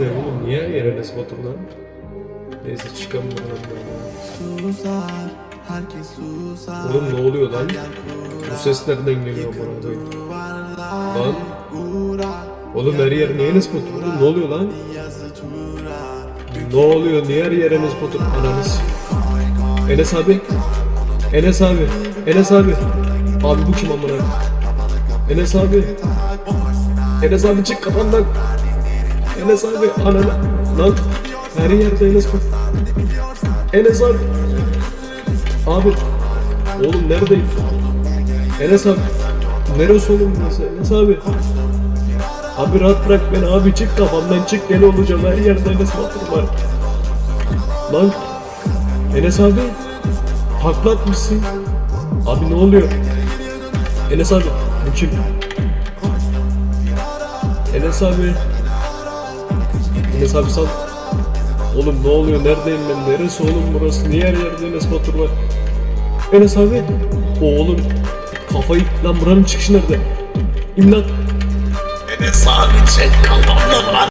ne oğlum? Niye yer Enes Batur lan? Neyse çıkalım buradan herkes susar. Oğlum ne oluyor lan? Bu ses nereden geliyor bana Lan oğlum her yer niye Batur? Oğlum ne oluyor lan? Ne oluyor? Niye her yer Enes Batur? Ananız. Enes abi. Enes abi. Enes abi. Abi bu kim amına? Enes abi. Enes abi çık kafamdan. Enes abi ananı. Lan her yerde Enes Batur. Enes abi. Abi. Oğlum neredeyim? Enes abi. Neresi oğlum burası? Enes abi. Abi rahat bırak beni abi çık kafamdan çık deli olacağım her yerde Enes Batur var. Lan Enes abi takla atmışsın. Abi ne oluyor? Enes abi bu kim? Enes abi. Enes abi sal. Oğlum ne oluyor? Neredeyim ben? Neresi oğlum burası? Niye her yerde Enes Batur var? Enes abi. Oğlum kafayı lan buranın çıkışı nerede? İmdat. Enes abi çek kafamda var.